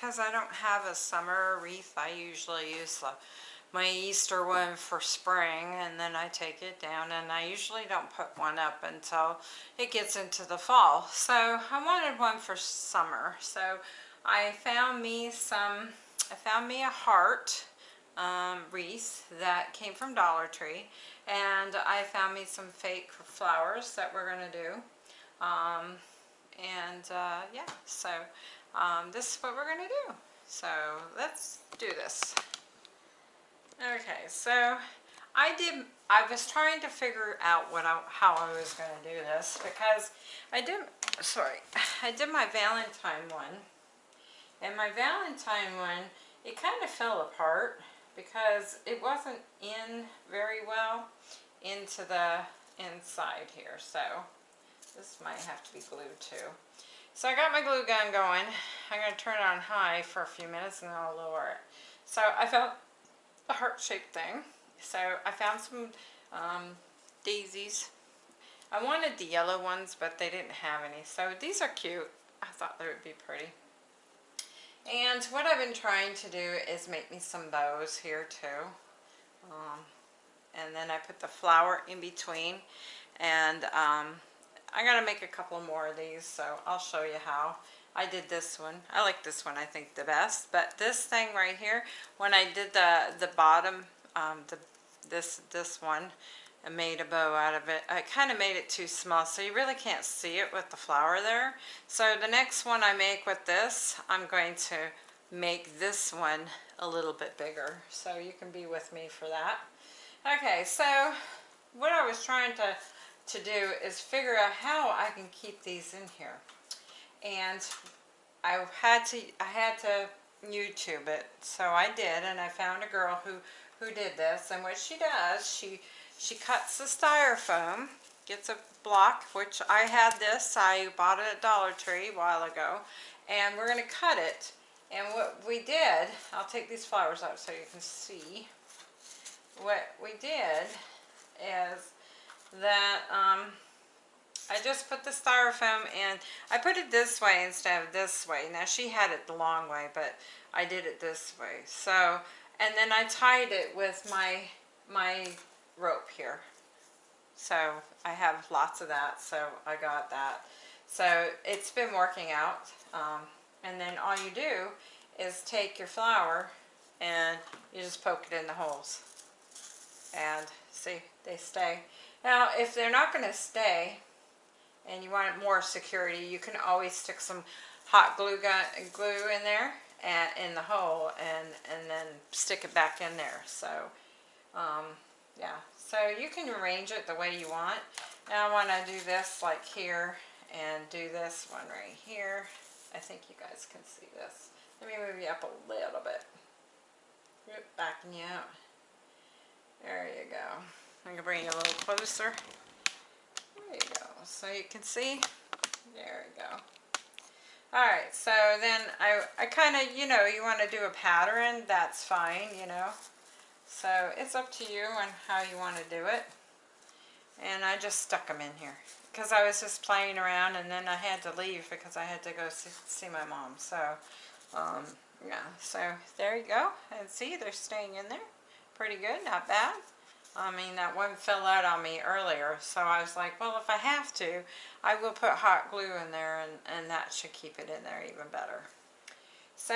because I don't have a summer wreath. I usually use the, my Easter one for spring and then I take it down and I usually don't put one up until it gets into the fall. So I wanted one for summer. So I found me some, I found me a heart um, wreath that came from Dollar Tree and I found me some fake flowers that we're going to do um, and uh, yeah so um, this is what we're going to do so let's do this okay so I did I was trying to figure out what I, how I was going to do this because I did sorry I did my Valentine one and my Valentine one it kind of fell apart because it wasn't in very well into the inside here. So this might have to be glued too. So I got my glue gun going. I'm going to turn it on high for a few minutes and then I'll lower it. So I found a heart-shaped thing. So I found some um, daisies. I wanted the yellow ones, but they didn't have any. So these are cute. I thought they would be pretty. And what I've been trying to do is make me some bows here too. Um, and then I put the flower in between. And um, Going to make a couple more of these, so I'll show you how. I did this one. I like this one, I think, the best. But this thing right here, when I did the, the bottom, um, the, this, this one, and made a bow out of it. I kind of made it too small so you really can't see it with the flower there. So the next one I make with this, I'm going to make this one a little bit bigger. So you can be with me for that. Okay, so what I was trying to, to do is figure out how I can keep these in here. And I had to, I had to YouTube it. So I did, and I found a girl who, who did this. And what she does, she she cuts the styrofoam, gets a block, which I had this, I bought it at Dollar Tree a while ago, and we're going to cut it. And what we did, I'll take these flowers out so you can see. What we did is that um, I just put the styrofoam in. I put it this way instead of this way. Now she had it the long way, but I did it this way. So, and then I tied it with my my rope here. So I have lots of that, so I got that. So it's been working out. Um, and then all you do is take your flower and you just poke it in the holes. And see, they stay. Now, if they're not going to stay and you want more security, you can always stick some hot glue gun glue in there and in the hole and and then stick it back in there. So um, yeah, so you can arrange it the way you want. Now I want to do this like here and do this one right here. I think you guys can see this. Let me move you up a little bit. backing you out. There you go. I'm going to bring you a little closer. There you go. So you can see. There we go. Alright, so then I, I kind of, you know, you want to do a pattern, that's fine, you know. So it's up to you on how you want to do it. And I just stuck them in here because I was just playing around and then I had to leave because I had to go see, see my mom. So, um, yeah, so there you go. And see, they're staying in there. Pretty good, not bad. I mean, that one fell out on me earlier, so I was like, well, if I have to, I will put hot glue in there, and, and that should keep it in there even better. So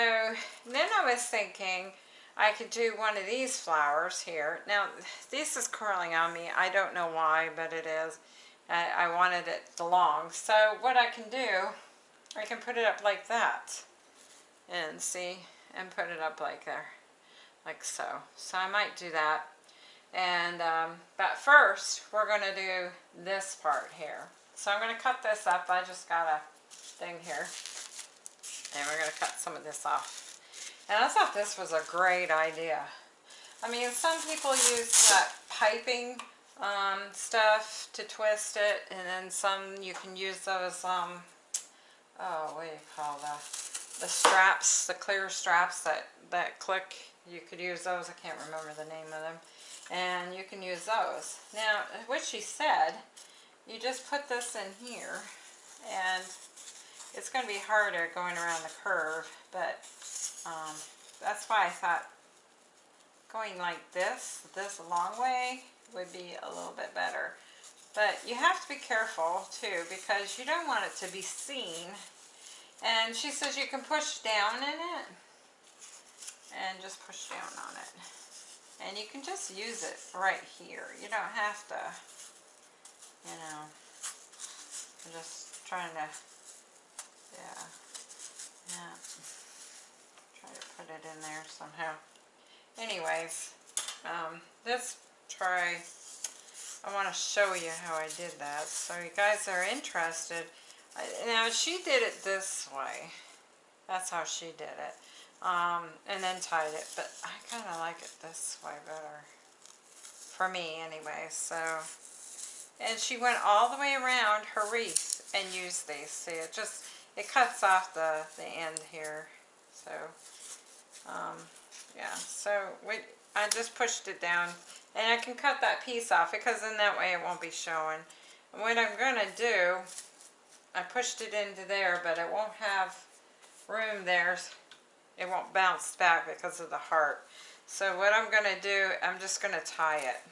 then I was thinking, I could do one of these flowers here. Now, this is curling on me. I don't know why, but it is. I, I wanted it long. So what I can do, I can put it up like that. And see, and put it up like there. Like so. So I might do that. And, um, but first, we're going to do this part here. So I'm going to cut this up. I just got a thing here. And we're going to cut some of this off. And I thought this was a great idea. I mean, some people use that piping um, stuff to twist it, and then some you can use those, um, oh, what do you call that? The straps, the clear straps that, that click. You could use those. I can't remember the name of them. And you can use those. Now, what she said, you just put this in here, and it's going to be harder going around the curve, but um, that's why I thought going like this, this long way, would be a little bit better. But you have to be careful too because you don't want it to be seen. And she says you can push down in it and just push down on it. And you can just use it right here. You don't have to, you know, I'm just trying to, yeah, yeah, try to put it in there somehow. Anyways, um, this try I want to show you how I did that. So you guys are interested. Now she did it this way. That's how she did it. Um, and then tied it. But I kind of like it this way better. For me anyway. So, and she went all the way around her wreath and used these. See, it just, it cuts off the, the end here. So, um, yeah. So we, I just pushed it down and I can cut that piece off because then that way it won't be showing. And what I'm going to do, I pushed it into there, but it won't have room there. It won't bounce back because of the heart. So what I'm going to do, I'm just going to tie it.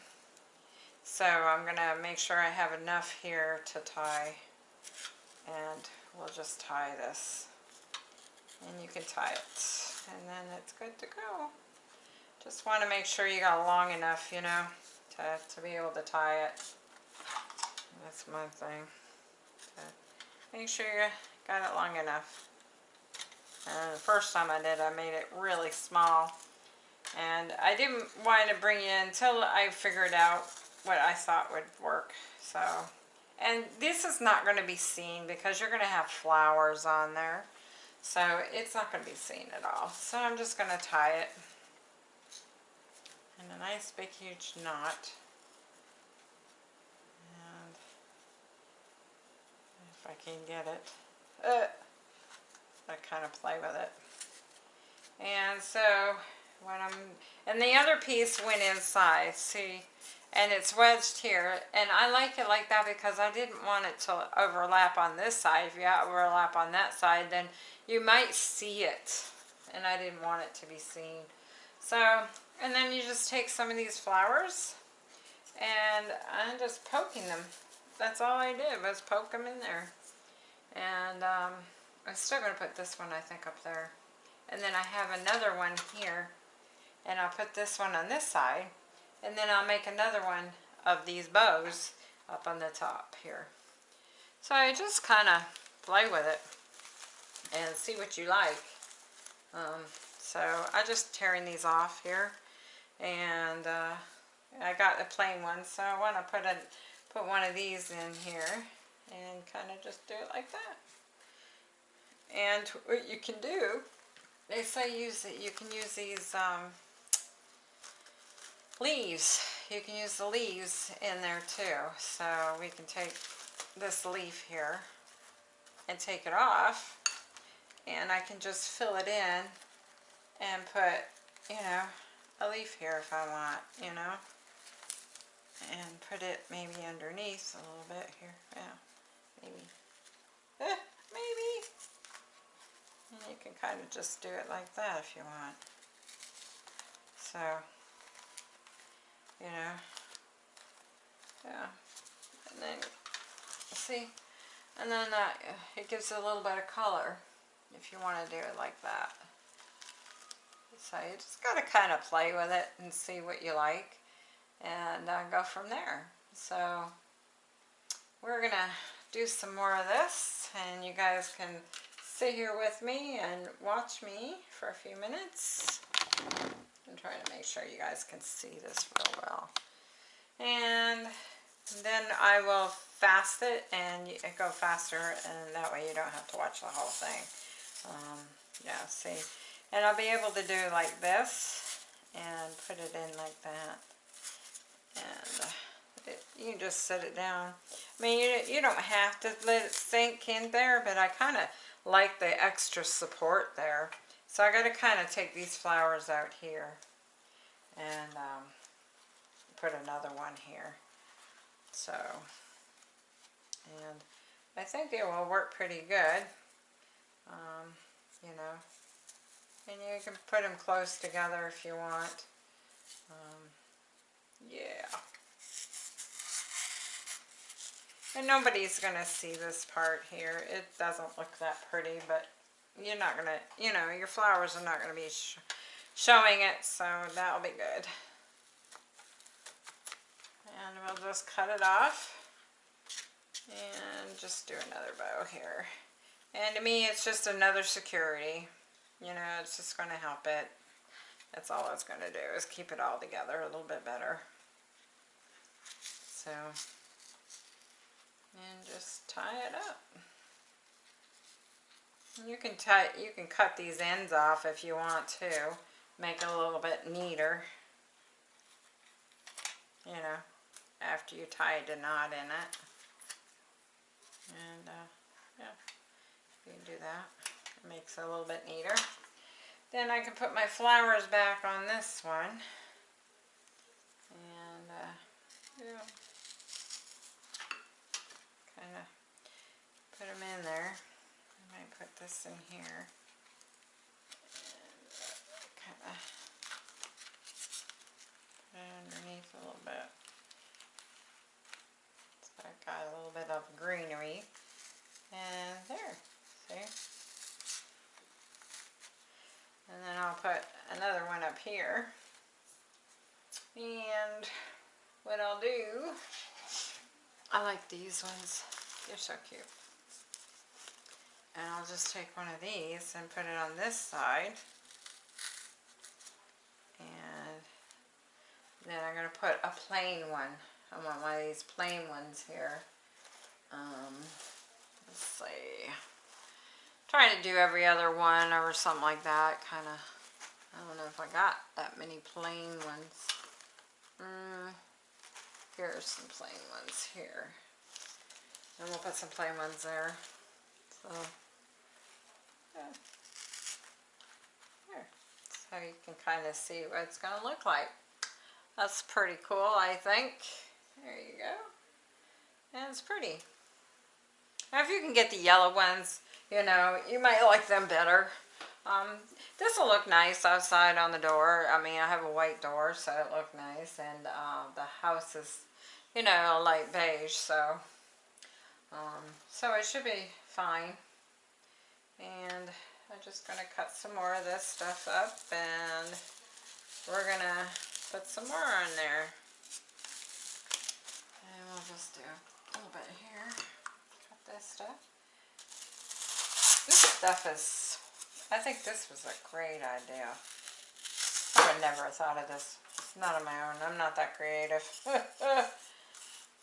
So I'm going to make sure I have enough here to tie. And we'll just tie this. And you can tie it. And then it's good to go. Just want to make sure you got long enough, you know, to, to be able to tie it. That's my thing. make sure you got it long enough. And the first time I did, I made it really small. And I didn't want to bring in until I figured out what I thought would work. So, and this is not going to be seen because you're going to have flowers on there. So it's not going to be seen at all. So I'm just going to tie it and a nice big huge knot. And if I can get it, uh, I kind of play with it. And so when I'm, and the other piece went inside, see, and it's wedged here. And I like it like that because I didn't want it to overlap on this side. If you overlap on that side, then you might see it. And I didn't want it to be seen. So and then you just take some of these flowers and I'm just poking them. That's all I did was poke them in there. And um, I'm still going to put this one I think up there. And then I have another one here. And I'll put this one on this side. And then I'll make another one of these bows up on the top here. So I just kind of play with it and see what you like. Um, so I'm just tearing these off here and uh, I got the plain one so I want to put a put one of these in here and kind of just do it like that and what you can do they say use it you can use these um, leaves you can use the leaves in there too so we can take this leaf here and take it off and I can just fill it in and put you know a leaf here if I want, you know. And put it maybe underneath a little bit here. Yeah, maybe. Eh, maybe. And you can kind of just do it like that if you want. So, you know. Yeah. And then, see? And then that, it gives it a little bit of color if you want to do it like that. So you just got to kind of play with it and see what you like and uh, go from there. So we're going to do some more of this and you guys can sit here with me and watch me for a few minutes. I'm trying to make sure you guys can see this real well. And then I will fast it and it go faster and that way you don't have to watch the whole thing. Um, yeah, see. And I'll be able to do like this and put it in like that. And uh, it, you just set it down. I mean, you, you don't have to let it sink in there, but I kind of like the extra support there. So I got to kind of take these flowers out here. And um, put another one here. So, and I think it will work pretty good. Um, you know, and you can put them close together if you want. Um, yeah. And nobody's going to see this part here. It doesn't look that pretty, but you're not going to, you know, your flowers are not going to be sh showing it, so that'll be good. And we'll just cut it off and just do another bow here. And to me, it's just another security. You know, it's just going to help it. That's all it's going to do is keep it all together a little bit better. So, and just tie it up. You can tie, you can cut these ends off if you want to, make it a little bit neater. You know, after you tie a knot in it. And uh, yeah, you can do that. It makes it a little bit neater. Then I can put my flowers back on this one. And uh, yeah, kind of put them in there. I might put this in here. Kind of underneath a little bit. So I got a little bit of greenery. And there, see? And then I'll put another one up here. And what I'll do, I like these ones. They're so cute. And I'll just take one of these and put it on this side. And then I'm going to put a plain one. I want one of these plain ones here. Um, let's see trying to do every other one or something like that kind of I don't know if I got that many plain ones mm, are some plain ones here and we'll put some plain ones there so yeah. There. so you can kind of see what it's going to look like that's pretty cool I think there you go and it's pretty now if you can get the yellow ones you know, you might like them better. Um, this will look nice outside on the door. I mean, I have a white door, so it look nice. And uh, the house is, you know, a light beige, so um, so it should be fine. And I'm just going to cut some more of this stuff up, and we're going to put some more on there. And we'll just do a little bit here. Cut this stuff. This stuff is, I think this was a great idea. I would never have thought of this. It's not on my own. I'm not that creative.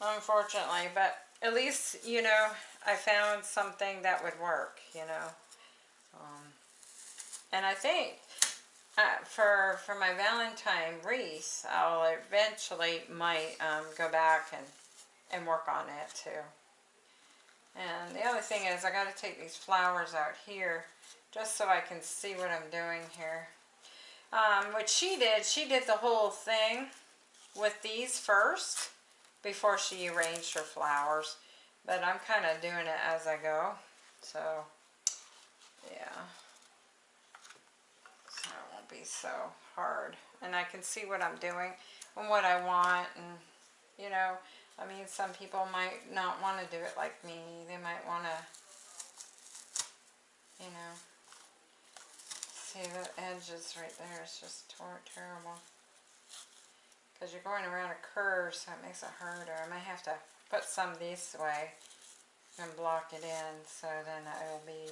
Unfortunately, but at least, you know, I found something that would work, you know. Um, and I think uh, for for my Valentine wreath, I'll eventually might um, go back and, and work on it too. And the other thing is I got to take these flowers out here just so I can see what I'm doing here. Um, what she did, she did the whole thing with these first before she arranged her flowers. But I'm kind of doing it as I go. So, yeah. So it won't be so hard. And I can see what I'm doing and what I want. And, you know, I mean, some people might not want to do it like me. They might want to, you know, see the edges right there. It's just terrible. Because you're going around a curve, so it makes it harder. I might have to put some this way and block it in, so then it will be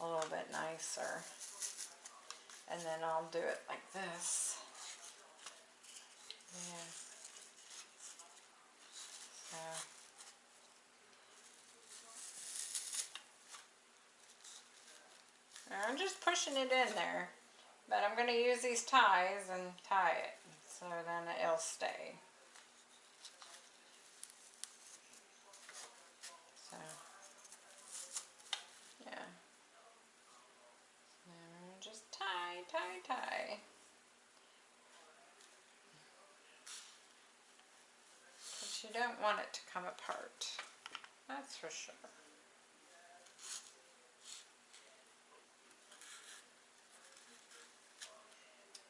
a little bit nicer. And then I'll do it like this. Yeah. So. I'm just pushing it in there. But I'm going to use these ties and tie it so then it'll stay. So, yeah. And just tie, tie, tie. you don't want it to come apart. That's for sure.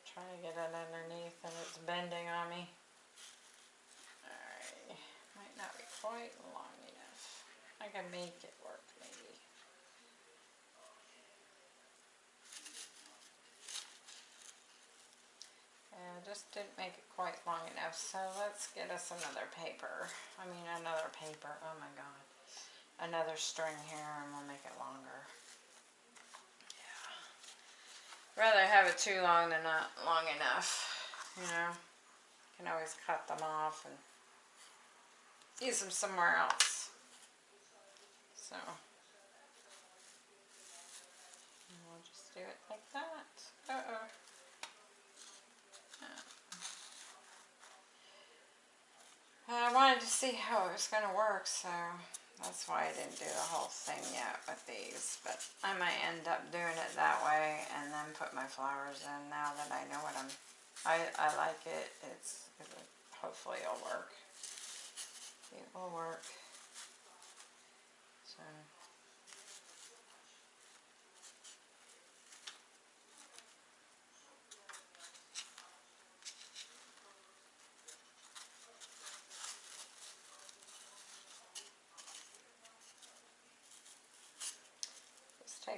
Trying to get it underneath and it's bending on me. Alright, might not be quite long enough. I can make it work maybe. Yeah, just didn't make it quite long enough, so let's get us another paper. I mean another paper, oh my god. Another string here and we'll make it longer. Yeah. Rather have it too long than not long enough, you know. You Can always cut them off and use them somewhere else. So, we'll just do it like that. Uh-oh. I wanted to see how it was going to work, so that's why I didn't do the whole thing yet with these. But I might end up doing it that way and then put my flowers in now that I know what I'm... I, I like it. It's it, Hopefully it'll work. It will work. So...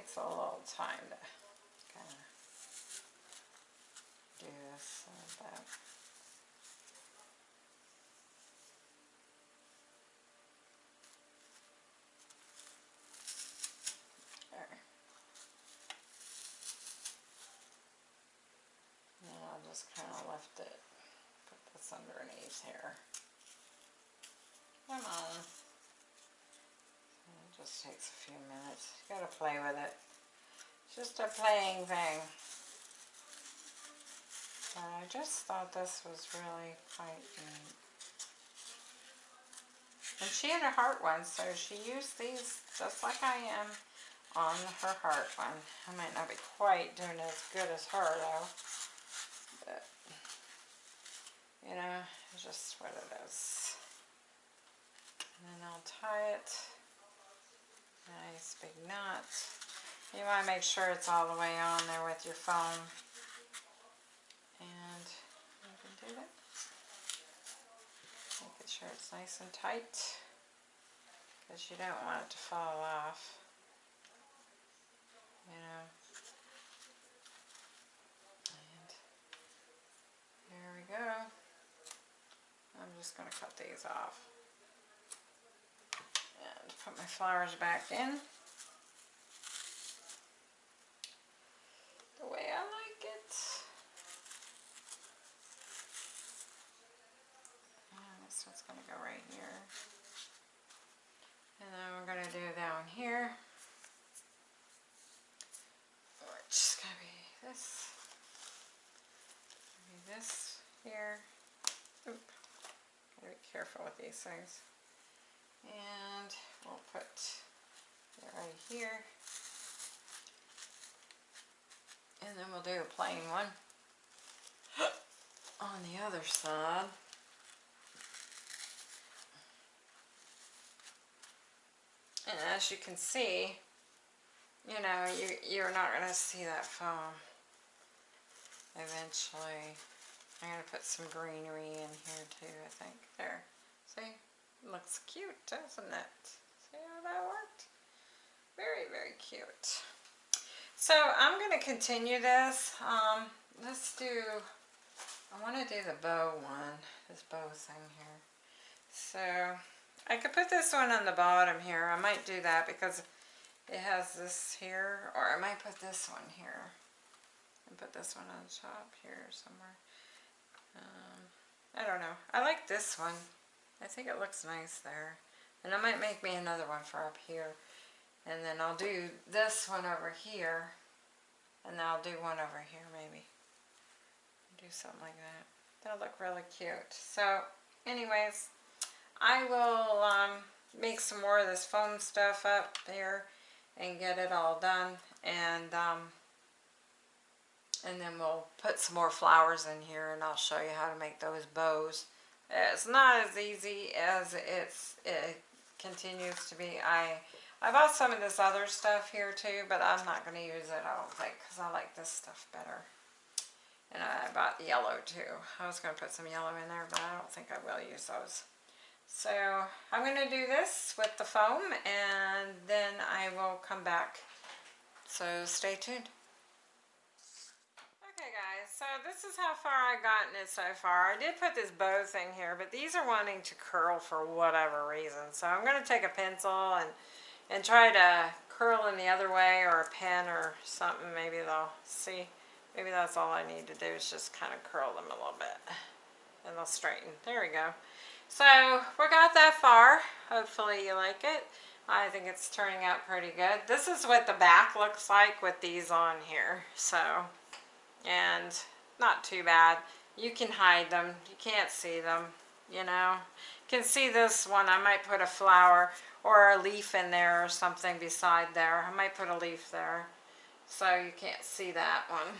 takes a little time to kind of do this like that. There. And then I'll just kind of lift it, put this underneath here. Come on just takes a few minutes. You gotta play with it. It's just a playing thing. I just thought this was really quite neat. And she had a heart one, so she used these just like I am on her heart one. I might not be quite doing as good as her though. But, you know, it's just what it is. And then I'll tie it. Nice big knot. You want to make sure it's all the way on there with your foam. And you can do that. Sure it's nice and tight because you don't want it to fall off. You know. And there we go. I'm just going to cut these off put my flowers back in. The way I like it. And this one's going to go right here. And then we're going to do down here. Which is going to be this. Be this here. Oop. Gotta be careful with these things and we'll put it right here and then we'll do a plain one on the other side and as you can see you know you, you're not going to see that foam eventually I'm going to put some greenery in here too I think there see Looks cute, doesn't it? See how that worked? Very, very cute. So I'm going to continue this. Um, let's do, I want to do the bow one, this bow thing here. So I could put this one on the bottom here. I might do that because it has this here, or I might put this one here and put this one on top here somewhere. Um, I don't know. I like this one. I think it looks nice there. And I might make me another one for up here. And then I'll do this one over here. And then I'll do one over here maybe. Do something like that. That'll look really cute. So anyways, I will um, make some more of this foam stuff up there and get it all done. And um, and then we'll put some more flowers in here and I'll show you how to make those bows It's not as easy as it's, it continues to be. I I bought some of this other stuff here too, but I'm not going to use it, I don't think, because I like this stuff better. And I bought yellow too. I was going to put some yellow in there, but I don't think I will use those. So I'm going to do this with the foam and then I will come back. So stay tuned. Okay guys, so this is how far I've gotten it so far. I did put this bow thing here, but these are wanting to curl for whatever reason. So I'm going to take a pencil and, and try to curl in the other way or a pen or something. Maybe they'll see. Maybe that's all I need to do is just kind of curl them a little bit. And they'll straighten. There we go. So we got that far. Hopefully you like it. I think it's turning out pretty good. This is what the back looks like with these on here. So and not too bad. You can hide them. You can't see them, you know. You can see this one. I might put a flower or a leaf in there or something beside there. I might put a leaf there so you can't see that one.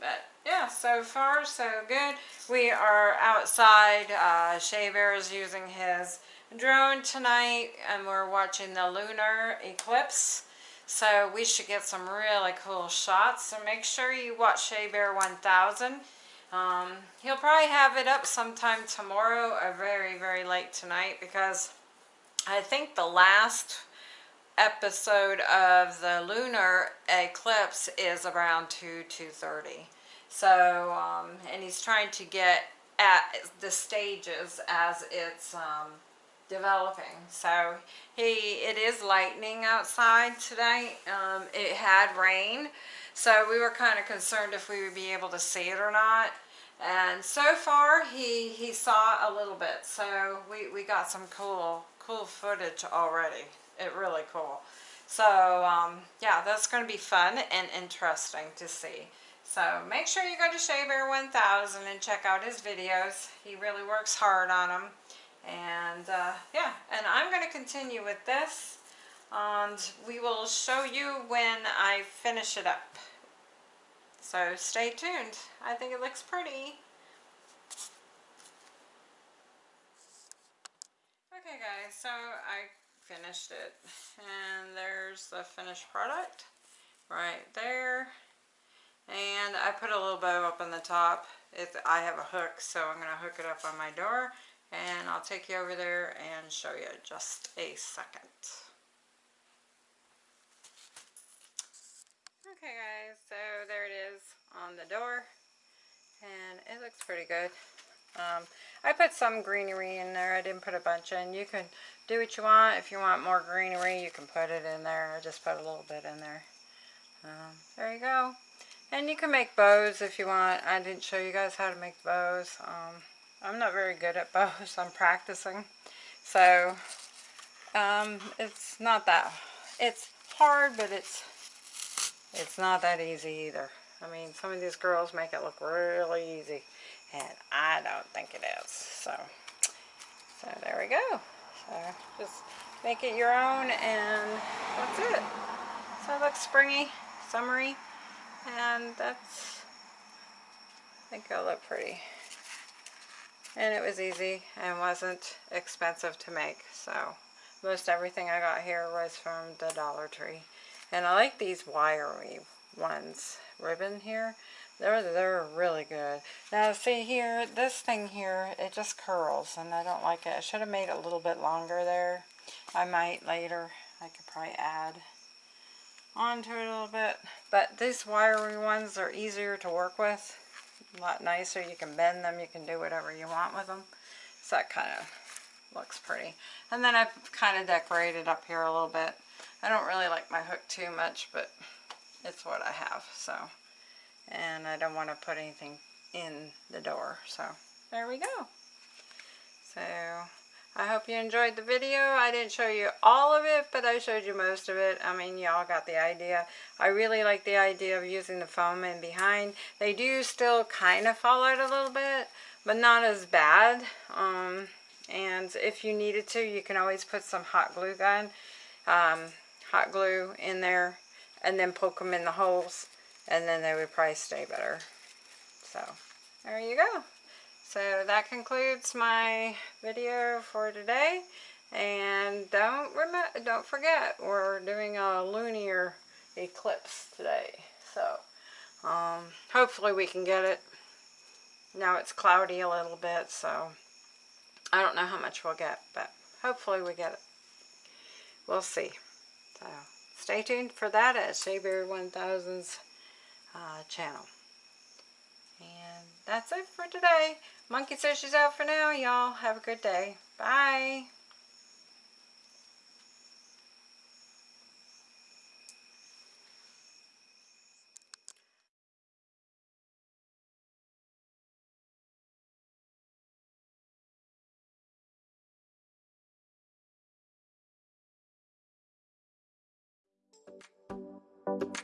But yeah, so far so good. We are outside. Uh, Shea Bear is using his drone tonight and we're watching the lunar eclipse. So we should get some really cool shots. So make sure you watch Shea Bear 1000. Um, he'll probably have it up sometime tomorrow or very, very late tonight because I think the last episode of the lunar eclipse is around 2, 2.30. So, um, and he's trying to get at the stages as it's um, developing. So he, it is lightning outside today. Um, it had rain, so we were kind of concerned if we would be able to see it or not. And so far, he, he saw a little bit. So we, we got some cool, cool footage already. It really cool. So, um, yeah, that's going to be fun and interesting to see. So make sure you go to Shea Bear 1000 and check out his videos. He really works hard on them. And uh, yeah, and I'm going to continue with this and we will show you when I finish it up. So stay tuned. I think it looks pretty. Okay guys, so I finished it and there's the finished product right there and I put a little bow up on the top. It, I have a hook so I'm going to hook it up on my door and I'll take you over there and show you just a second. Okay guys, so there it is on the door and it looks pretty good. Um, I put some greenery in there. I didn't put a bunch in. You can do what you want. If you want more greenery, you can put it in there. I just put a little bit in there. Um, there you go. And you can make bows if you want. I didn't show you guys how to make bows. Um, I'm not very good at bows. I'm practicing. So, um, it's not that, it's hard, but it's, it's not that easy either. I mean, some of these girls make it look really easy, and I don't think it is. So, so there we go. So, just make it your own, and that's it. So it looks springy, summery, and that's, I think it'll look pretty and it was easy and wasn't expensive to make so most everything I got here was from the Dollar Tree and I like these wiry ones ribbon here they're they're really good now see here this thing here it just curls and I don't like it I should have made it a little bit longer there I might later I could probably add onto it a little bit but these wiry ones are easier to work with a lot nicer. You can bend them. You can do whatever you want with them. So that kind of looks pretty. And then I've kind of decorated up here a little bit. I don't really like my hook too much, but it's what I have. So, and I don't want to put anything in the door. So there we go. So I hope you enjoyed the video. I didn't show you all of it, but I showed you most of it. I mean, y'all got the idea. I really like the idea of using the foam in behind. They do still kind of fall out a little bit, but not as bad. Um, and if you needed to, you can always put some hot glue gun, um, hot glue in there, and then poke them in the holes, and then they would probably stay better. So, there you go. So that concludes my video for today. And don't remember, don't forget, we're doing a lunar eclipse today. So um, hopefully we can get it. Now it's cloudy a little bit, so I don't know how much we'll get, but hopefully we get it. We'll see. So stay tuned for that at Shayberry 1000's uh, channel. And that's it for today. Monkey says she's out for now, y'all. Have a good day. Bye.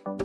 you